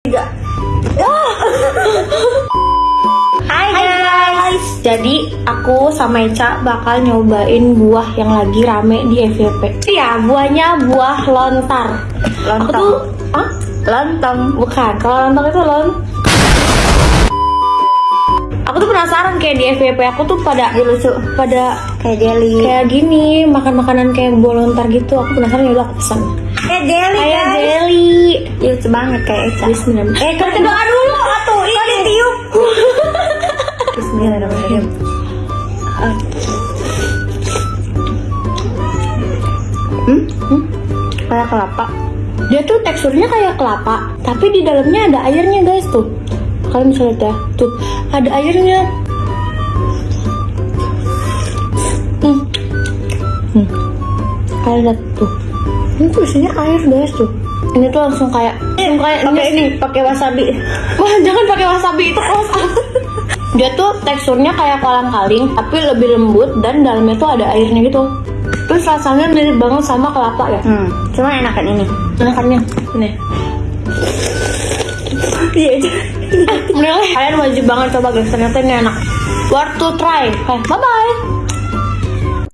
Tiga. Hai guys. Jadi aku sama Eca bakal nyobain buah yang lagi rame di FYP. Iya, buahnya buah lontar. Aku Lontong. tuh, ah, Lontong. bukan. Kalau lontong itu lon. Aku tuh penasaran kayak di FYP aku tuh pada lucu. pada Kayak deli. kayak gini makan makanan kayak buah lontar gitu. Aku penasaran ya aku pesan. Kayak deli Kayak jelly. Lucu banget kayak Eca. Bismillah. Eh, kita doa dulu atuh. Ini tiup. Bismillahirrahmanirrahim. Hmm? Hmm? Kayak kelapa. Dia tuh teksturnya kayak kelapa, tapi di dalamnya ada airnya guys tuh. Kalian bisa lihat ya, tuh ada airnya. Hmm. Hmm. Kalian lihat tuh. Ini tuh isinya air guys tuh. Ini tuh langsung kayak, langsung kayak Pakai ini, pakai wasabi. Wah jangan pakai wasabi itu kelas Dia tuh teksturnya kayak kolang kaling, tapi lebih lembut dan dalamnya tuh ada airnya gitu. Terus rasanya mirip banget sama kelapa ya. Hmm. Cuma enakan ini. Enakannya, ini. Iya. Menilai kalian wajib banget coba guys ternyata ini enak worth to try Oke, bye bye